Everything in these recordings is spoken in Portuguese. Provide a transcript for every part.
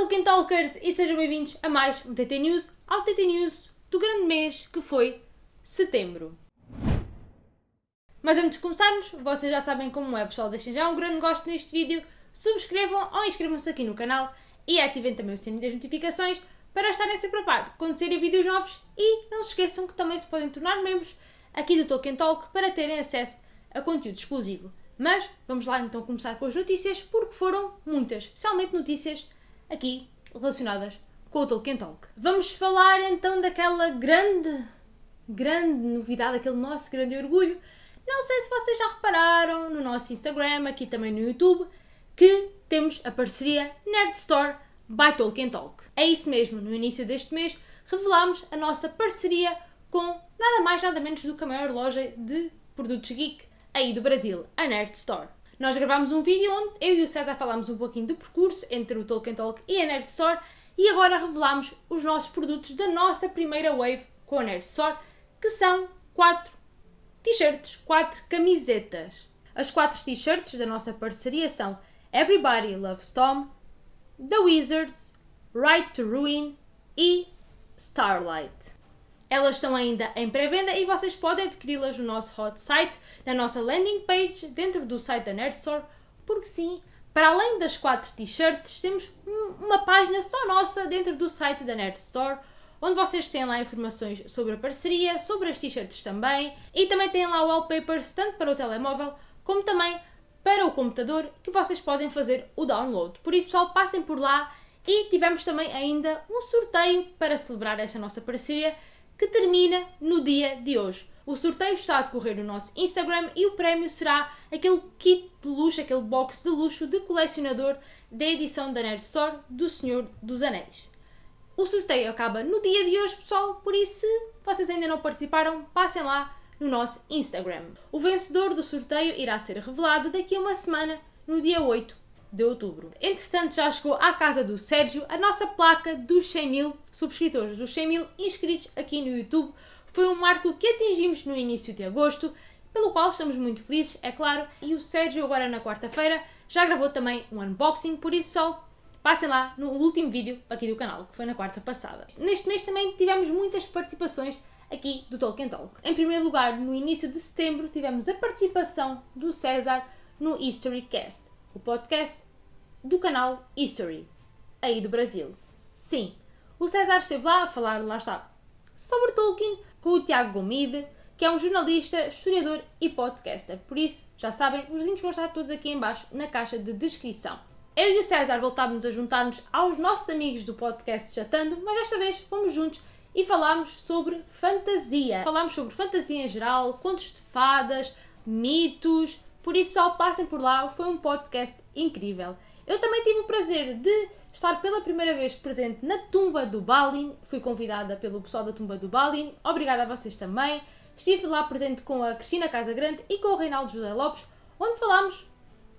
Tolkien Talkers e sejam bem-vindos a mais um TT News, ao TT News do grande mês que foi setembro. Mas antes de começarmos, vocês já sabem como é, pessoal, deixem já um grande gosto neste vídeo, subscrevam ou inscrevam-se aqui no canal e ativem também o sininho das notificações para estarem sempre a par quando saírem vídeos novos e não se esqueçam que também se podem tornar membros aqui do Tolkien Talk para terem acesso a conteúdo exclusivo. Mas vamos lá então começar com as notícias, porque foram muitas, especialmente notícias aqui relacionadas com o Tolkien Talk. Vamos falar então daquela grande, grande novidade, aquele nosso grande orgulho. Não sei se vocês já repararam no nosso Instagram, aqui também no YouTube, que temos a parceria Nerd Store by Tolkien Talk. É isso mesmo, no início deste mês revelámos a nossa parceria com nada mais nada menos do que a maior loja de produtos geek aí do Brasil, a Nerd Store. Nós gravámos um vídeo onde eu e o César falámos um pouquinho do percurso entre o Tolkien Talk e a Nerd Store e agora revelamos os nossos produtos da nossa primeira wave com a Nerd Store, que são quatro t-shirts, quatro camisetas. As quatro t-shirts da nossa parceria são Everybody Loves Tom, The Wizards, Right to Ruin e Starlight. Elas estão ainda em pré-venda e vocês podem adquiri-las no nosso hot site, na nossa landing page, dentro do site da Nerd Store, porque sim, para além das quatro t-shirts, temos uma página só nossa dentro do site da Nerd Store, onde vocês têm lá informações sobre a parceria, sobre as t-shirts também, e também têm lá wallpapers tanto para o telemóvel como também para o computador que vocês podem fazer o download. Por isso, pessoal, passem por lá e tivemos também ainda um sorteio para celebrar esta nossa parceria que termina no dia de hoje. O sorteio está a decorrer no nosso Instagram e o prémio será aquele kit de luxo, aquele box de luxo de colecionador da edição da Nerd do Senhor dos Anéis. O sorteio acaba no dia de hoje, pessoal, por isso, se vocês ainda não participaram, passem lá no nosso Instagram. O vencedor do sorteio irá ser revelado daqui a uma semana, no dia 8 de outubro. Entretanto, já chegou à casa do Sérgio a nossa placa dos 100 mil subscritores, dos 100 mil inscritos aqui no YouTube. Foi um marco que atingimos no início de agosto, pelo qual estamos muito felizes, é claro. E o Sérgio, agora na quarta-feira, já gravou também um unboxing, por isso, pessoal, passem lá no último vídeo aqui do canal, que foi na quarta passada. Neste mês também tivemos muitas participações aqui do Tolkien Talk. Em primeiro lugar, no início de setembro, tivemos a participação do César no History Cast o podcast do canal History, aí do Brasil. Sim, o César esteve lá a falar, lá está, sobre Tolkien com o Tiago Gomide, que é um jornalista, historiador e podcaster. Por isso, já sabem, os links vão estar todos aqui embaixo na caixa de descrição. Eu e o César voltámos a juntar-nos aos nossos amigos do podcast Chatando, mas desta vez fomos juntos e falámos sobre fantasia. Falámos sobre fantasia em geral, contos de fadas, mitos, por isso, só passem por lá, foi um podcast incrível. Eu também tive o prazer de estar pela primeira vez presente na tumba do Balin. Fui convidada pelo pessoal da tumba do Balin. Obrigada a vocês também. Estive lá presente com a Cristina Casagrande e com o Reinaldo José Lopes, onde falámos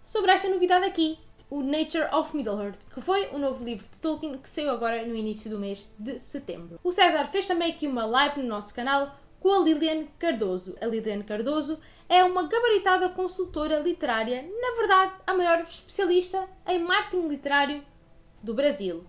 sobre esta novidade aqui, o Nature of Middle-earth, que foi o novo livro de Tolkien que saiu agora no início do mês de setembro. O César fez também aqui uma live no nosso canal com a Lilian Cardoso. A Lilian Cardoso é uma gabaritada consultora literária, na verdade, a maior especialista em marketing literário do Brasil.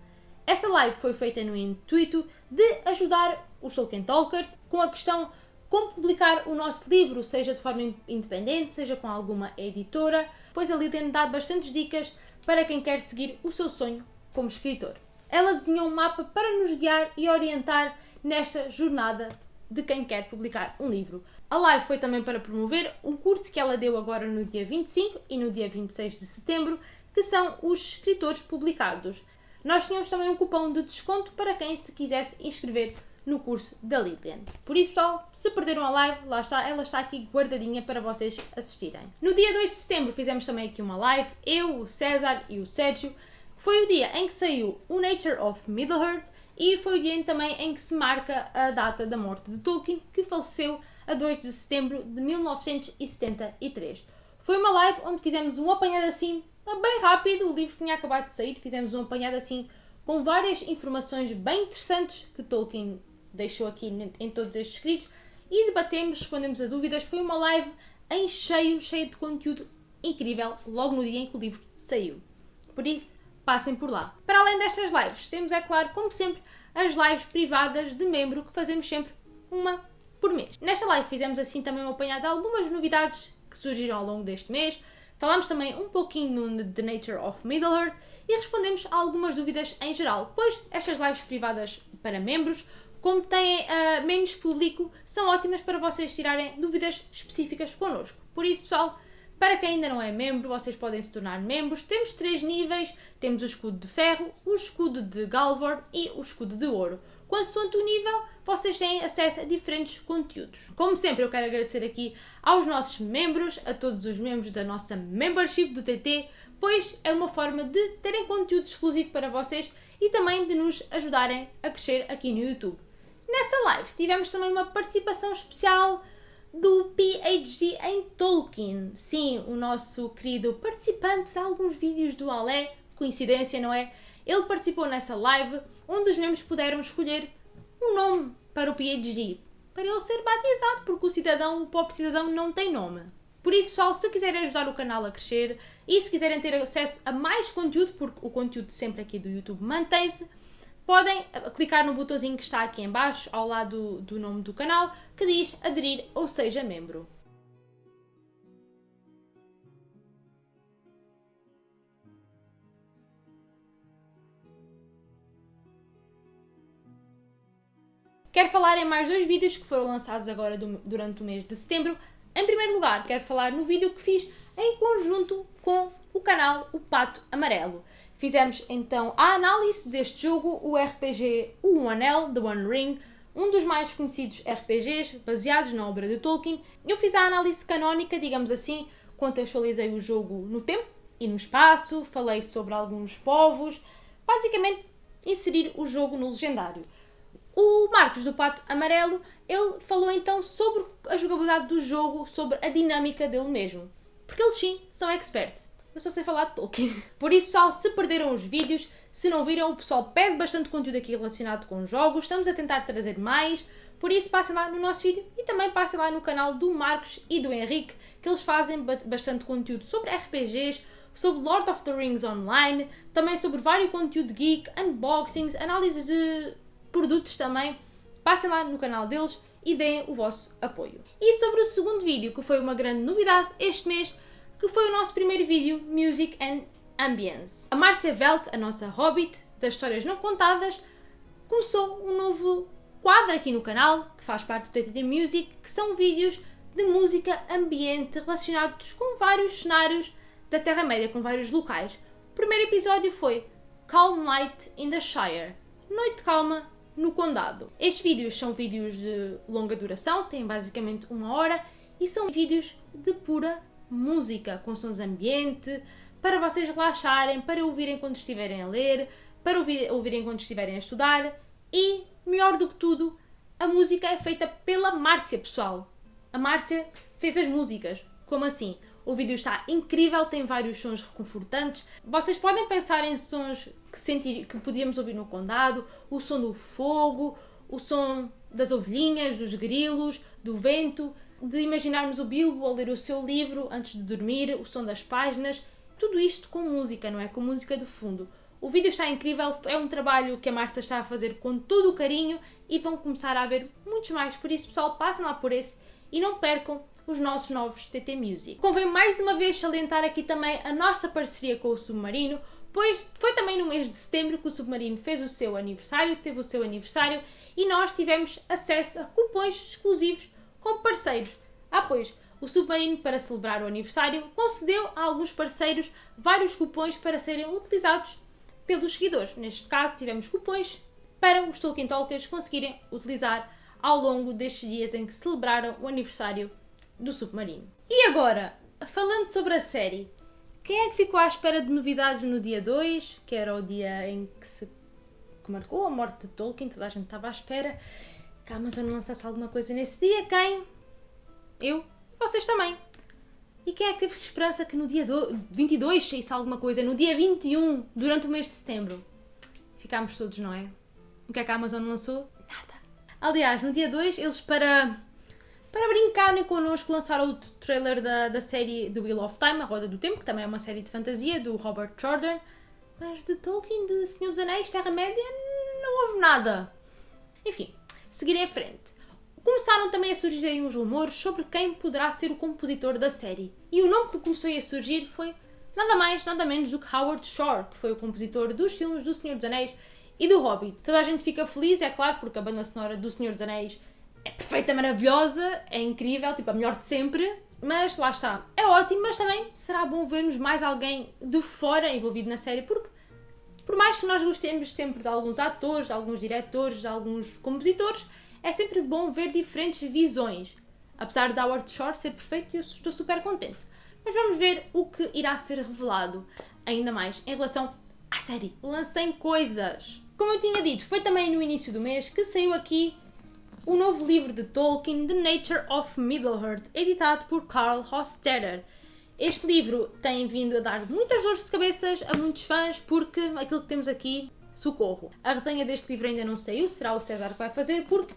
Essa live foi feita no intuito de ajudar os Tolkien Talkers com a questão como publicar o nosso livro, seja de forma independente, seja com alguma editora, pois a Lilian dá bastantes dicas para quem quer seguir o seu sonho como escritor. Ela desenhou um mapa para nos guiar e orientar nesta jornada de quem quer publicar um livro. A live foi também para promover um curso que ela deu agora no dia 25 e no dia 26 de setembro, que são os escritores publicados. Nós tínhamos também um cupom de desconto para quem se quisesse inscrever no curso da Lilian. Por isso, pessoal, se perderam a live, lá está, ela está aqui guardadinha para vocês assistirem. No dia 2 de setembro fizemos também aqui uma live, eu, o César e o Sérgio. Foi o dia em que saiu o Nature of Middle-earth e foi o dia também em que se marca a data da morte de Tolkien, que faleceu a 2 de setembro de 1973. Foi uma live onde fizemos um apanhado assim, bem rápido, o livro tinha acabado de sair, fizemos um apanhado assim com várias informações bem interessantes que Tolkien deixou aqui em todos estes escritos e debatemos, respondemos a dúvidas. Foi uma live em cheio, cheia de conteúdo incrível, logo no dia em que o livro saiu. Por isso, passem por lá. Para além destas lives, temos, é claro, como sempre, as lives privadas de membro que fazemos sempre uma por mês. Nesta live fizemos assim também um apanhado de algumas novidades que surgiram ao longo deste mês. Falámos também um pouquinho no The Nature of Middle-earth e respondemos a algumas dúvidas em geral, pois estas lives privadas para membros, como têm uh, menos público, são ótimas para vocês tirarem dúvidas específicas connosco. Por isso, pessoal, para quem ainda não é membro, vocês podem se tornar membros. Temos três níveis: temos o escudo de ferro, o escudo de Galvor e o escudo de ouro. Consoante o nível, vocês têm acesso a diferentes conteúdos. Como sempre, eu quero agradecer aqui aos nossos membros, a todos os membros da nossa membership do TT, pois é uma forma de terem conteúdo exclusivo para vocês e também de nos ajudarem a crescer aqui no YouTube. Nessa live tivemos também uma participação especial do PhD em Tolkien. Sim, o nosso querido participante de alguns vídeos do Alé, coincidência, não é? Ele participou nessa live onde os membros puderam escolher um nome para o PhD, para ele ser batizado, porque o cidadão, o pop cidadão, não tem nome. Por isso, pessoal, se quiserem ajudar o canal a crescer e se quiserem ter acesso a mais conteúdo, porque o conteúdo sempre aqui do YouTube mantém-se, podem clicar no botãozinho que está aqui em baixo, ao lado do nome do canal, que diz aderir ou seja membro. Quero falar em mais dois vídeos que foram lançados agora do, durante o mês de setembro. Em primeiro lugar, quero falar no vídeo que fiz em conjunto com o canal O Pato Amarelo. Fizemos então a análise deste jogo, o RPG O Anel, The One Ring, um dos mais conhecidos RPGs baseados na obra de Tolkien. Eu fiz a análise canónica, digamos assim, contextualizei o jogo no tempo e no espaço, falei sobre alguns povos, basicamente inserir o jogo no legendário. O Marcos do Pato Amarelo, ele falou então sobre a jogabilidade do jogo, sobre a dinâmica dele mesmo. Porque eles sim são experts. Eu só sei falar de Tolkien. Por isso, pessoal, se perderam os vídeos, se não viram, o pessoal pede bastante conteúdo aqui relacionado com jogos. Estamos a tentar trazer mais. Por isso, passem lá no nosso vídeo e também passem lá no canal do Marcos e do Henrique, que eles fazem bastante conteúdo sobre RPGs, sobre Lord of the Rings Online, também sobre vários conteúdo geek, unboxings, análises de produtos também, passem lá no canal deles e deem o vosso apoio. E sobre o segundo vídeo, que foi uma grande novidade este mês, que foi o nosso primeiro vídeo Music and Ambience. A Márcia Velk, a nossa hobbit das histórias não contadas, começou um novo quadro aqui no canal, que faz parte do TTT Music, que são vídeos de música ambiente relacionados com vários cenários da Terra-média, com vários locais. O primeiro episódio foi Calm Night in the Shire, Noite Calma no Condado. Estes vídeos são vídeos de longa duração, têm basicamente uma hora e são vídeos de pura música, com sons ambiente, para vocês relaxarem, para ouvirem quando estiverem a ler, para ouvir, ouvirem quando estiverem a estudar e, melhor do que tudo, a música é feita pela Márcia, pessoal. A Márcia fez as músicas. Como assim? O vídeo está incrível, tem vários sons reconfortantes. Vocês podem pensar em sons que, sentir, que podíamos ouvir no condado, o som do fogo, o som das ovelhinhas, dos grilos, do vento, de imaginarmos o Bilbo a ler o seu livro antes de dormir, o som das páginas, tudo isto com música, não é? Com música de fundo. O vídeo está incrível, é um trabalho que a Márcia está a fazer com todo o carinho e vão começar a ver muitos mais. Por isso, pessoal, passem lá por esse e não percam os nossos novos TT Music. Convém mais uma vez salientar aqui também a nossa parceria com o Submarino, pois foi também no mês de setembro que o Submarino fez o seu aniversário, teve o seu aniversário e nós tivemos acesso a cupons exclusivos com parceiros. Ah, pois, o Submarino, para celebrar o aniversário, concedeu a alguns parceiros vários cupons para serem utilizados pelos seguidores. Neste caso, tivemos cupons para os Tolkien Talkers conseguirem utilizar ao longo destes dias em que celebraram o aniversário do Submarino. E agora, falando sobre a série, quem é que ficou à espera de novidades no dia 2, que era o dia em que se que marcou a morte de Tolkien, toda a gente estava à espera que a Amazon lançasse alguma coisa nesse dia? Quem? Eu? Vocês também. E quem é que teve esperança que no dia 22 saísse alguma coisa? No dia 21, durante o mês de setembro? Ficámos todos, não é? O que é que a Amazon lançou? Nada. Aliás, no dia 2, eles para para brincarem connosco, lançaram o trailer da, da série The Wheel of Time, A Roda do Tempo, que também é uma série de fantasia, do Robert Jordan. Mas de Tolkien, de Senhor dos Anéis, Terra-média, não houve nada. Enfim, seguir em frente. Começaram também a surgir uns rumores sobre quem poderá ser o compositor da série. E o nome que começou a surgir foi nada mais, nada menos do que Howard Shore, que foi o compositor dos filmes do Senhor dos Anéis e do Hobbit. Toda a gente fica feliz, é claro, porque a banda sonora do Senhor dos Anéis é perfeita, maravilhosa, é incrível, tipo a melhor de sempre. Mas lá está, é ótimo, mas também será bom vermos mais alguém de fora envolvido na série, porque por mais que nós gostemos sempre de alguns atores, de alguns diretores, de alguns compositores, é sempre bom ver diferentes visões. Apesar de Howard Shore ser perfeito, eu estou super contente. Mas vamos ver o que irá ser revelado ainda mais em relação à série. Lancem coisas! Como eu tinha dito, foi também no início do mês que saiu aqui o novo livro de Tolkien, The Nature of Middle-earth, editado por Carl Hostetter. Este livro tem vindo a dar muitas dores de cabeças a muitos fãs porque aquilo que temos aqui, socorro. A resenha deste livro ainda não saiu, será o César que vai fazer porque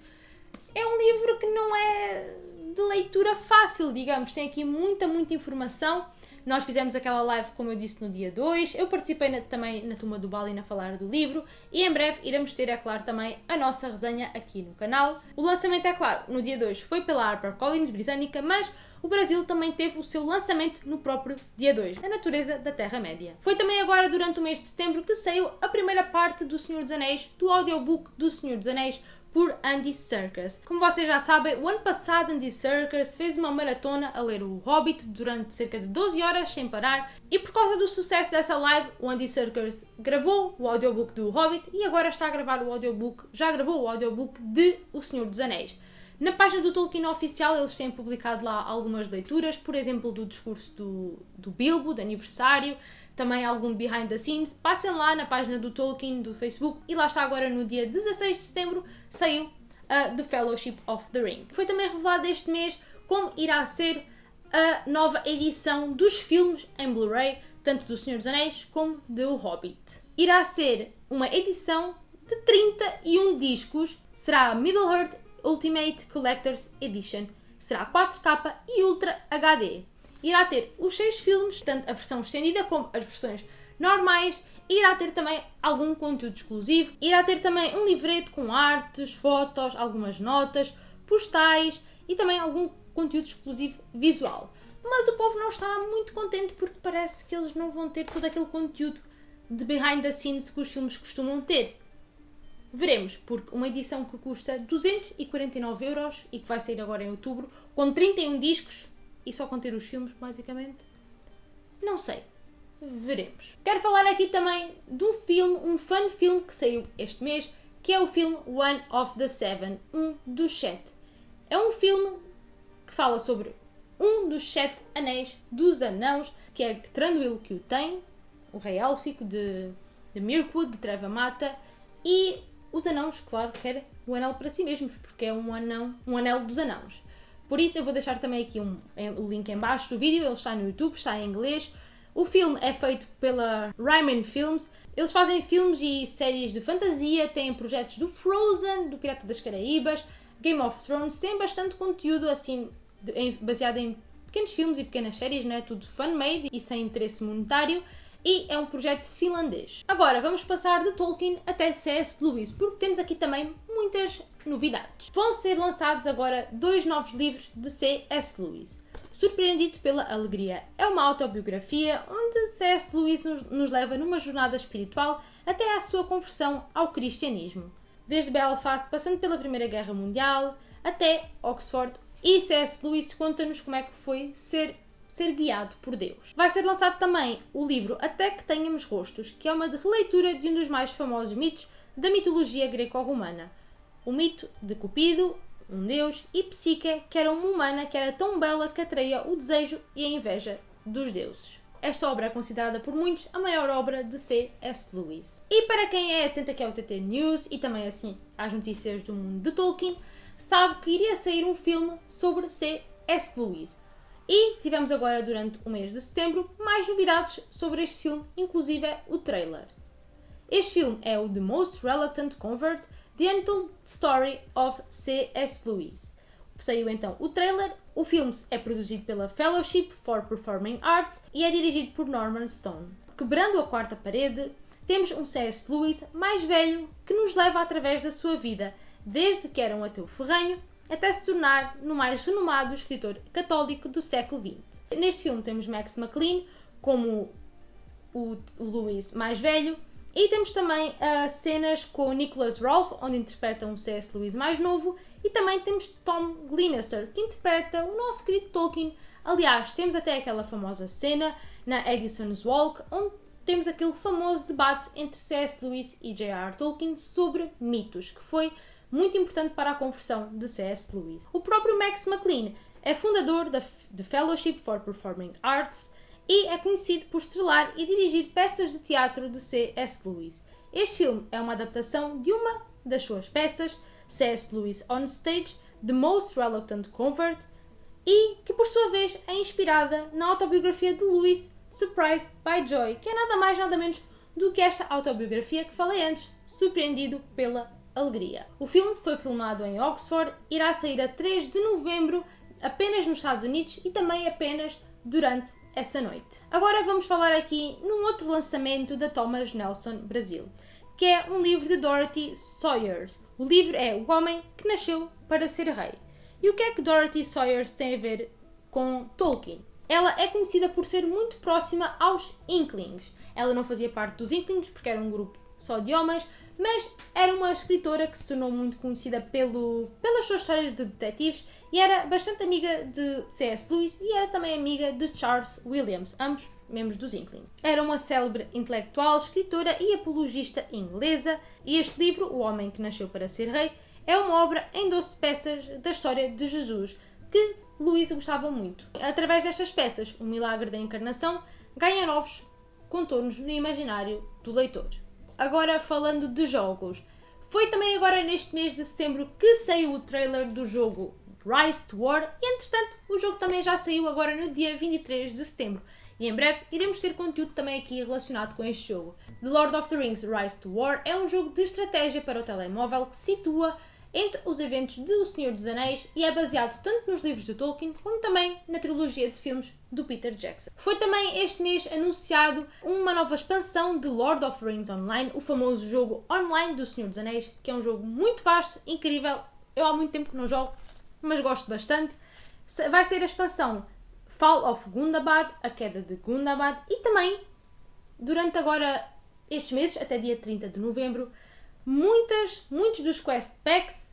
é um livro que não é de leitura fácil, digamos. Tem aqui muita, muita informação. Nós fizemos aquela live, como eu disse, no dia 2. Eu participei na, também na turma do Balin a falar do livro. E em breve iremos ter, é claro, também a nossa resenha aqui no canal. O lançamento, é claro, no dia 2 foi pela HarperCollins britânica, mas o Brasil também teve o seu lançamento no próprio dia 2, A Natureza da Terra-média. Foi também agora, durante o mês de setembro, que saiu a primeira parte do Senhor dos Anéis, do audiobook do Senhor dos Anéis, por Andy Serkis. Como vocês já sabem, o ano passado Andy Serkis fez uma maratona a ler o Hobbit durante cerca de 12 horas sem parar e por causa do sucesso dessa live, o Andy Serkis gravou o audiobook do Hobbit e agora está a gravar o audiobook, já gravou o audiobook de O Senhor dos Anéis. Na página do Tolkien oficial eles têm publicado lá algumas leituras, por exemplo do discurso do, do Bilbo, de aniversário, também algum behind the scenes, passem lá na página do Tolkien do Facebook e lá está agora no dia 16 de setembro saiu uh, The Fellowship of the Ring. Foi também revelado este mês como irá ser a nova edição dos filmes em Blu-ray, tanto do Senhor dos Anéis como do Hobbit. Irá ser uma edição de 31 discos, será a Middle-earth Ultimate Collector's Edition, será 4K e Ultra HD irá ter os seis filmes, tanto a versão estendida como as versões normais, irá ter também algum conteúdo exclusivo, irá ter também um livreto com artes, fotos, algumas notas, postais e também algum conteúdo exclusivo visual. Mas o povo não está muito contente porque parece que eles não vão ter todo aquele conteúdo de behind the scenes que os filmes costumam ter. Veremos, porque uma edição que custa 249 euros e que vai sair agora em outubro, com 31 discos, e só conter os filmes, basicamente? Não sei. Veremos. Quero falar aqui também de um filme, um fun filme que saiu este mês, que é o filme One of the Seven, um dos sete. É um filme que fala sobre um dos sete anéis dos anãos, que é Tranduil que o tem, o rei élfico de, de Mirkwood, de Treva Mata, e os anãos, claro, querem o anel para si mesmos, porque é um anão, um anel dos anãos. Por isso eu vou deixar também aqui um, o link em baixo do vídeo, ele está no YouTube, está em inglês. O filme é feito pela Ryman Films. Eles fazem filmes e séries de fantasia, têm projetos do Frozen, do Pirata das Caraíbas, Game of Thrones, têm bastante conteúdo assim baseado em pequenos filmes e pequenas séries, não é tudo fan-made e sem interesse monetário e é um projeto finlandês. Agora vamos passar de Tolkien até C.S. Lewis, porque temos aqui também muitas novidades. Vão ser lançados agora dois novos livros de C.S. Lewis. Surpreendido pela Alegria é uma autobiografia onde C.S. Lewis nos, nos leva numa jornada espiritual até à sua conversão ao cristianismo. Desde Belfast, passando pela Primeira Guerra Mundial, até Oxford, e C.S. Lewis conta-nos como é que foi ser ser guiado por Deus. Vai ser lançado também o livro Até que Tenhamos Rostos, que é uma releitura de um dos mais famosos mitos da mitologia greco-romana. O mito de Cupido, um deus, e Psique, que era uma humana que era tão bela que atraía o desejo e a inveja dos deuses. Esta obra é considerada por muitos a maior obra de C.S. Lewis. E para quem é atento aqui ao TT News e também assim às notícias do mundo de Tolkien, sabe que iria sair um filme sobre C.S. Lewis. E tivemos agora, durante o mês de setembro, mais novidades sobre este filme, inclusive o trailer. Este filme é o The Most Reluctant Convert, The Untold Story of C.S. Lewis. Saiu então o trailer. O filme é produzido pela Fellowship for Performing Arts e é dirigido por Norman Stone. Quebrando a quarta parede, temos um C.S. Lewis mais velho que nos leva através da sua vida, desde que era um ateu ferranho até se tornar no mais renomado escritor católico do século XX. Neste filme temos Max McLean como o, o Lewis mais velho e temos também uh, cenas com Nicholas Rolfe, onde interpreta um C.S. Lewis mais novo, e também temos Tom Glenister, que interpreta o nosso querido Tolkien. Aliás, temos até aquela famosa cena na Edison's Walk, onde temos aquele famoso debate entre C.S. Lewis e J.R. Tolkien sobre mitos, que foi muito importante para a conversão de C.S. Lewis. O próprio Max McLean é fundador da The Fellowship for Performing Arts e é conhecido por estrelar e dirigir peças de teatro de C.S. Lewis. Este filme é uma adaptação de uma das suas peças, C.S. Lewis on Stage, The Most Reluctant Convert, e que por sua vez é inspirada na autobiografia de Lewis, Surprised by Joy, que é nada mais nada menos do que esta autobiografia que falei antes, Surpreendido pela Alegria. O filme foi filmado em Oxford, irá sair a 3 de novembro apenas nos Estados Unidos e também apenas durante essa noite. Agora vamos falar aqui num outro lançamento da Thomas Nelson Brasil, que é um livro de Dorothy Sayers. O livro é O Homem que Nasceu para Ser Rei. E o que é que Dorothy Sayers tem a ver com Tolkien? Ela é conhecida por ser muito próxima aos Inklings. Ela não fazia parte dos Inklings porque era um grupo só de homens, mas era uma escritora que se tornou muito conhecida pelo, pelas suas histórias de detetives e era bastante amiga de C.S. Lewis e era também amiga de Charles Williams, ambos membros dos Inkling. Era uma célebre intelectual, escritora e apologista inglesa e este livro, O Homem que Nasceu para Ser Rei, é uma obra em 12 peças da história de Jesus que Lewis gostava muito. Através destas peças, o milagre da encarnação ganha novos contornos no imaginário do leitor. Agora falando de jogos. Foi também agora neste mês de setembro que saiu o trailer do jogo Rise to War e entretanto o jogo também já saiu agora no dia 23 de setembro. E em breve iremos ter conteúdo também aqui relacionado com este jogo. The Lord of the Rings Rise to War é um jogo de estratégia para o telemóvel que situa entre os eventos de O Senhor dos Anéis e é baseado tanto nos livros de Tolkien como também na trilogia de filmes do Peter Jackson. Foi também este mês anunciado uma nova expansão de Lord of Rings Online, o famoso jogo online do Senhor dos Anéis, que é um jogo muito vasto, incrível. Eu há muito tempo que não jogo, mas gosto bastante. Vai ser a expansão Fall of Gundabad, a queda de Gundabad, e também, durante agora estes meses, até dia 30 de novembro, muitas, muitos dos quest packs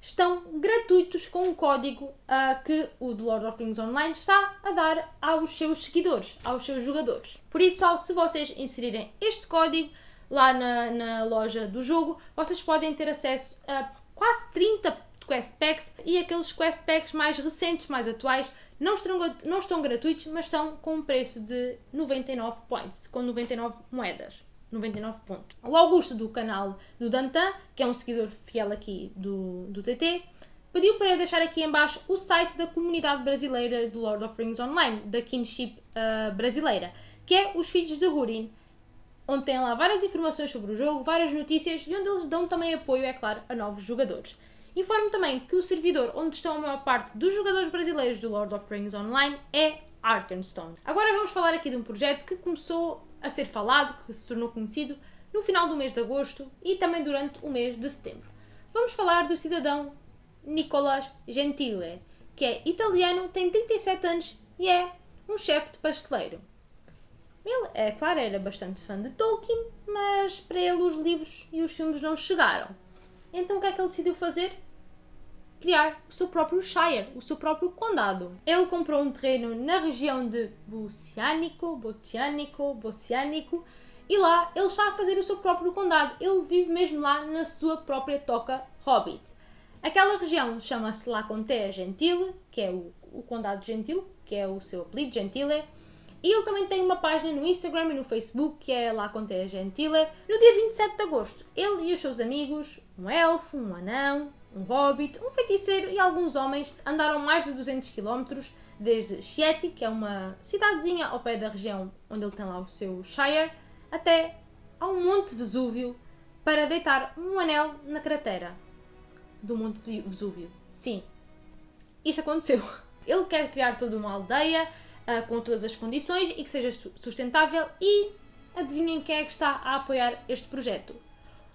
estão gratuitos com um código uh, que o The Lord of Rings Online está a dar aos seus seguidores, aos seus jogadores. Por isso, se vocês inserirem este código lá na, na loja do jogo, vocês podem ter acesso a quase 30 quest packs e aqueles quest packs mais recentes, mais atuais, não estão, não estão gratuitos, mas estão com um preço de 99 points, com 99 moedas. 99 pontos. O Augusto do canal do Dantan, que é um seguidor fiel aqui do, do TT, pediu para eu deixar aqui embaixo o site da comunidade brasileira do Lord of Rings Online, da Kinship uh, brasileira, que é os Filhos de Húrin, onde tem lá várias informações sobre o jogo, várias notícias e onde eles dão também apoio, é claro, a novos jogadores. Informo também que o servidor onde estão a maior parte dos jogadores brasileiros do Lord of Rings Online é Arkenstone. Agora vamos falar aqui de um projeto que começou a ser falado, que se tornou conhecido no final do mês de agosto e também durante o mês de setembro. Vamos falar do cidadão Nicolas Gentile, que é italiano, tem 37 anos e é um chefe de pasteleiro. Ele, é claro, era bastante fã de Tolkien, mas para ele os livros e os filmes não chegaram. Então o que é que ele decidiu fazer? Criar o seu próprio Shire, o seu próprio condado. Ele comprou um terreno na região de Bocianico, Bocianico, Bocianico, e lá ele está a fazer o seu próprio condado. Ele vive mesmo lá na sua própria toca Hobbit. Aquela região chama-se La Contea Gentile, que é o, o condado gentil, que é o seu apelido Gentile. E ele também tem uma página no Instagram e no Facebook que é La Contea Gentile. No dia 27 de agosto, ele e os seus amigos, um elfo, um anão, um hobbit, um feiticeiro e alguns homens andaram mais de 200 km desde Chieti, que é uma cidadezinha ao pé da região onde ele tem lá o seu Shire, até ao Monte Vesúvio para deitar um anel na cratera do Monte Vesúvio. Sim, isto aconteceu. Ele quer criar toda uma aldeia uh, com todas as condições e que seja sustentável e adivinhem quem é que está a apoiar este projeto?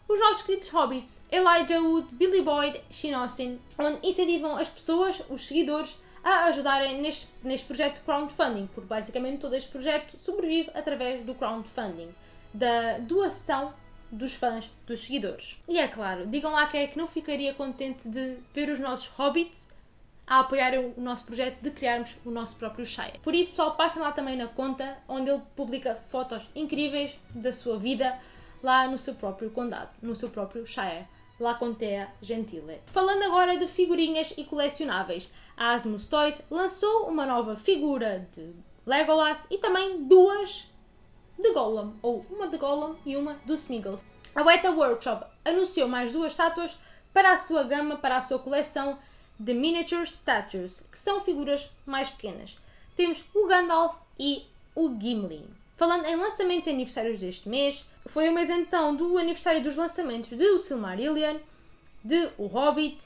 Os nossos queridos hobbits, Elijah Wood, Billy Boyd, Shane Austin, onde incentivam as pessoas, os seguidores, a ajudarem neste, neste projeto de crowdfunding, porque basicamente todo este projeto sobrevive através do crowdfunding, da doação dos fãs, dos seguidores. E é claro, digam lá quem é que não ficaria contente de ver os nossos hobbits a apoiarem o nosso projeto de criarmos o nosso próprio Shire. Por isso, pessoal, passem lá também na conta, onde ele publica fotos incríveis da sua vida lá no seu próprio condado, no seu próprio Shire. La Contea Gentile. Falando agora de figurinhas e colecionáveis, a Asmus Toys lançou uma nova figura de Legolas e também duas de Gollum, ou uma de Gollum e uma do Smeagol. A Beta Workshop anunciou mais duas estátuas para a sua gama, para a sua coleção de Miniature Statues, que são figuras mais pequenas. Temos o Gandalf e o Gimli. Falando em lançamentos e aniversários deste mês, foi o mês então do aniversário dos lançamentos de O Silmarillion, de O Hobbit,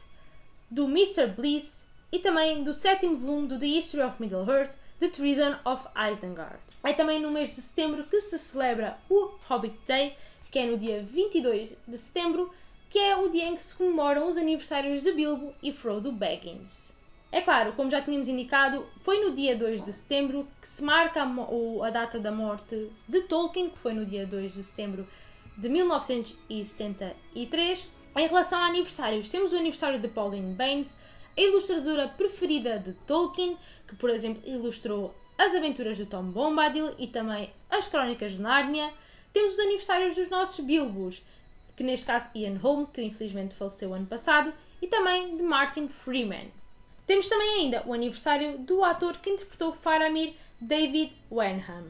do Mr. Bliss e também do sétimo volume do The History of Middle-earth, The Treason of Isengard. É também no mês de setembro que se celebra o Hobbit Day, que é no dia 22 de setembro, que é o dia em que se comemoram os aniversários de Bilbo e Frodo Baggins. É claro, como já tínhamos indicado, foi no dia 2 de setembro que se marca a, a data da morte de Tolkien, que foi no dia 2 de setembro de 1973. Em relação a aniversários, temos o aniversário de Pauline Baines, a ilustradora preferida de Tolkien, que por exemplo ilustrou as aventuras de Tom Bombadil e também as Crónicas de Nárnia. Temos os aniversários dos nossos Bilbos, que neste caso Ian Holm, que infelizmente faleceu ano passado, e também de Martin Freeman. Temos também ainda o aniversário do ator que interpretou Faramir, David Wenham.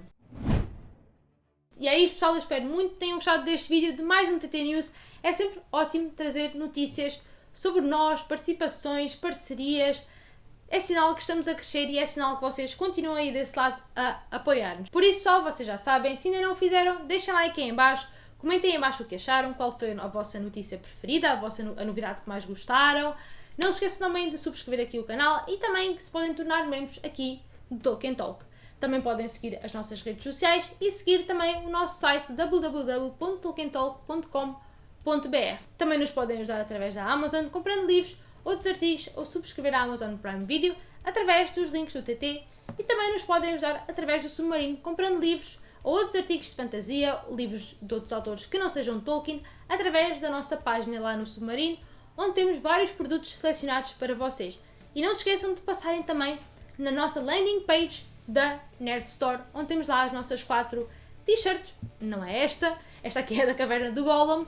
E é isto pessoal, eu espero muito que tenham gostado deste vídeo de mais um TT News. É sempre ótimo trazer notícias sobre nós, participações, parcerias. É sinal que estamos a crescer e é sinal que vocês continuam aí desse lado a apoiar-nos. Por isso pessoal, vocês já sabem, se ainda não o fizeram, deixem like aí em baixo, comentem aí em baixo o que acharam, qual foi a vossa notícia preferida, a vossa a novidade que mais gostaram. Não se esqueçam também de subscrever aqui o canal e também que se podem tornar membros aqui do Tolkien Talk. Também podem seguir as nossas redes sociais e seguir também o nosso site www.tolkientalk.com.br. Também nos podem ajudar através da Amazon comprando livros, outros artigos ou subscrever a Amazon Prime Video através dos links do TT e também nos podem ajudar através do Submarino comprando livros ou outros artigos de fantasia, livros de outros autores que não sejam Tolkien, através da nossa página lá no Submarino onde temos vários produtos selecionados para vocês. E não se esqueçam de passarem também na nossa landing page da Nerd Store, onde temos lá as nossas quatro t-shirts, não é esta, esta aqui é da Caverna do Golem,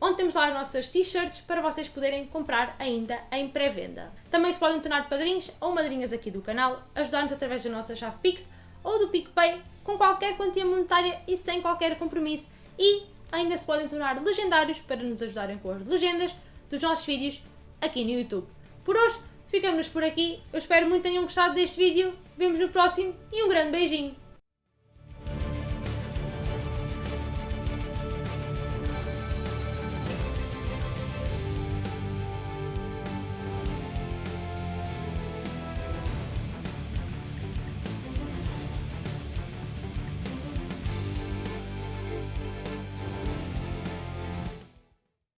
onde temos lá as nossas t-shirts para vocês poderem comprar ainda em pré-venda. Também se podem tornar padrinhos ou madrinhas aqui do canal, ajudar-nos através da nossa chave Pix ou do PicPay, com qualquer quantia monetária e sem qualquer compromisso. E ainda se podem tornar legendários para nos ajudarem com as legendas, dos nossos vídeos aqui no YouTube. Por hoje, ficamos por aqui. Eu espero muito que tenham gostado deste vídeo. Vemos no próximo e um grande beijinho.